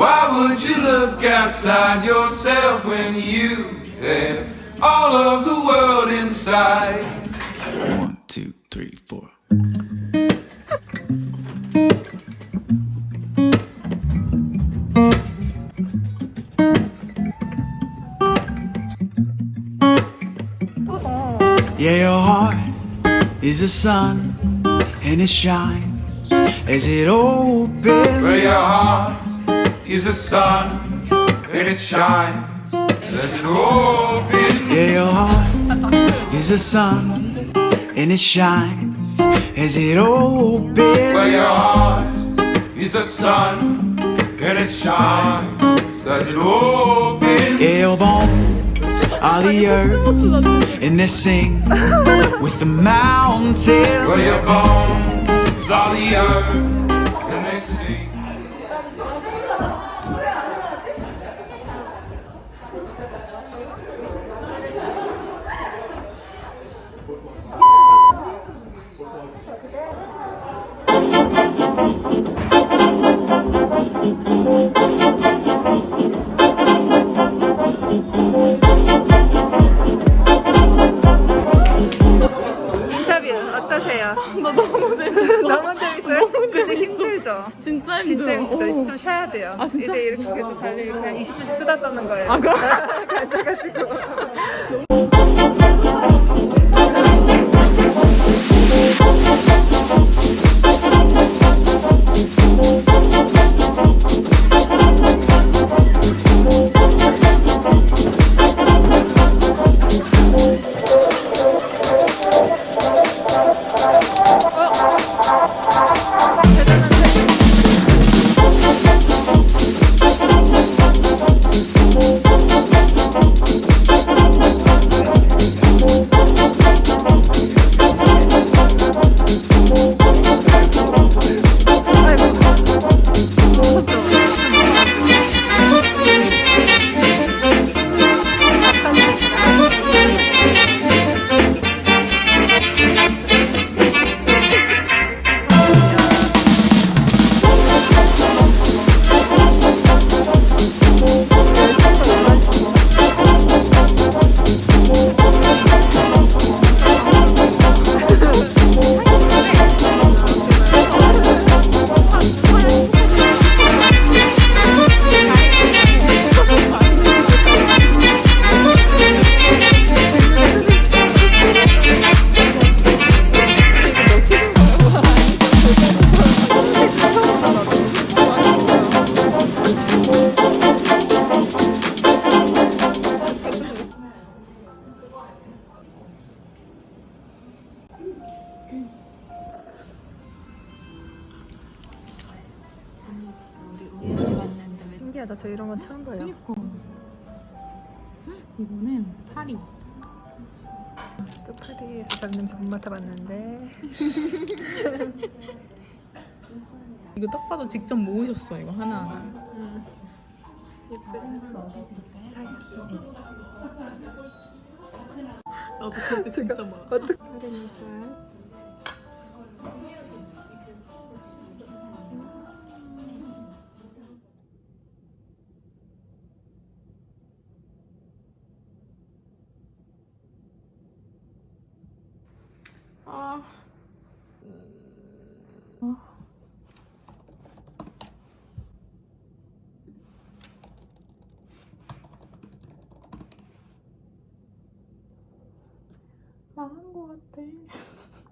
Why would you look outside yourself when you have all of the world inside? One, two, three, four. Yeah, your heart is a sun and it shines as it opens. Where your heart is the sun and it shines as it opens. Yeah, your heart is a sun and it shines as it opens. Where your heart is the sun and it shines as it opens. Yeah, your bones are the earth and they sing with the mountains. Where your bones are the earth 어떠세요? 나 너무 재밌어. 너무 재밌어요? 근데 힘들죠? 진짜 진짜 힘들어. 힘들죠? 어. 좀 쉬어야 돼요. 아, 진짜? 이제 이렇게 계속 달리 이렇게 한 20분씩 수다 떠는 거예요. 아, 그래? 가져가지고. 신기하다. 저 이런 건 처음 봐요. 그니까. 이거는 파리. 또 파리에서 잡는 못 맡아봤는데. 이거 딱 봐도 직접 모으셨어 이거 하나하나. 나도 그때 진짜 많아. 어떻게 술. 아. 망한 것 같아.